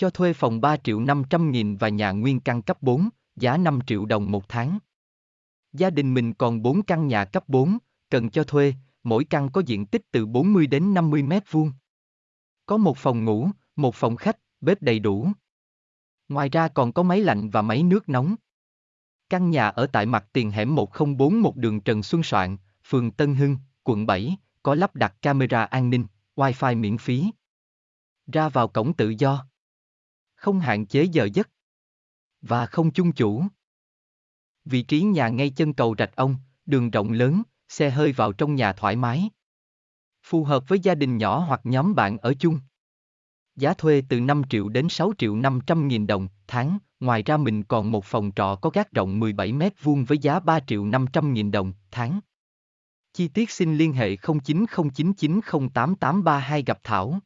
Cho thuê phòng 3 triệu 500 nghìn và nhà nguyên căn cấp 4, giá 5 triệu đồng một tháng. Gia đình mình còn 4 căn nhà cấp 4, cần cho thuê, mỗi căn có diện tích từ 40 đến 50 mét vuông. Có một phòng ngủ, một phòng khách, bếp đầy đủ. Ngoài ra còn có máy lạnh và máy nước nóng. Căn nhà ở tại mặt tiền hẻm 1041 đường Trần Xuân Soạn, phường Tân Hưng, quận 7, có lắp đặt camera an ninh, wifi miễn phí. Ra vào cổng tự do. Không hạn chế giờ giấc. Và không chung chủ. Vị trí nhà ngay chân cầu Rạch Ông, đường rộng lớn, xe hơi vào trong nhà thoải mái. Phù hợp với gia đình nhỏ hoặc nhóm bạn ở chung. Giá thuê từ 5 triệu đến 6 triệu 500 nghìn đồng tháng, ngoài ra mình còn một phòng trọ có gác rộng 17 mét vuông với giá 3 triệu 500 nghìn đồng tháng. Chi tiết xin liên hệ 0909908832 gặp Thảo.